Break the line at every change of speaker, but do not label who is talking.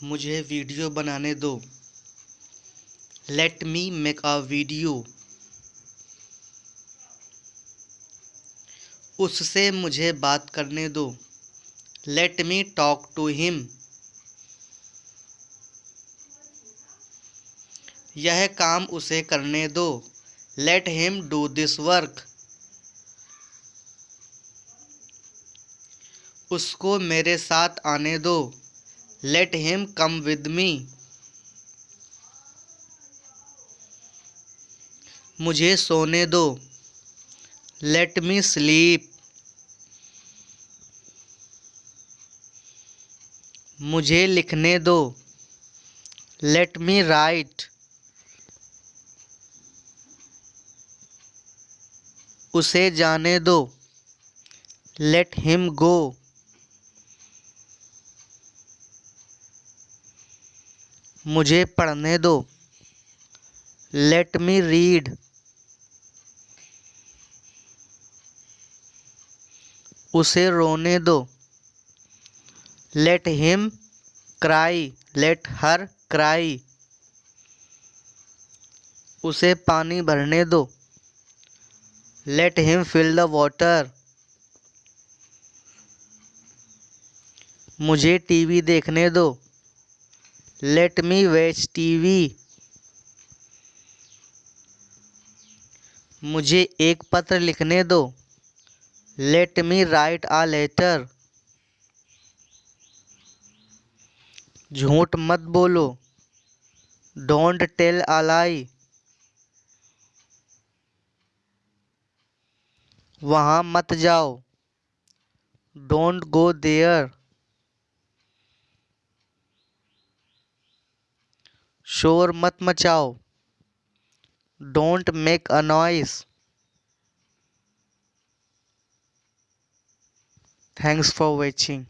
मुझे वीडियो बनाने दो। Let me make a video उससे मुझे बात करने दो। Let me talk to him यह काम उसे करने दो। Let him do this work उसको मेरे साथ आने दो। Let him come with me मुझे सोने दो। लेट मी स्लीप मुझे लिखने दो। लेट मी राइट उसे जाने दो। लेट हिम गो मुझे पढ़ने दो। लेट मी रीड उसे रोने दो। Let him cry let her cry उसे पानी भरने दो। Let him fill the water मुझे टीवी देखने दो। लेट मी वेच टीवी मुझे एक पत्र लिखने दो। Let me write a letter झूठ मत बोलो। डोंट टेल अ लाई वहाँ मत जाओ। डोंट गो देयर शोर मत मचाओ। Don't make a noise thanks for watching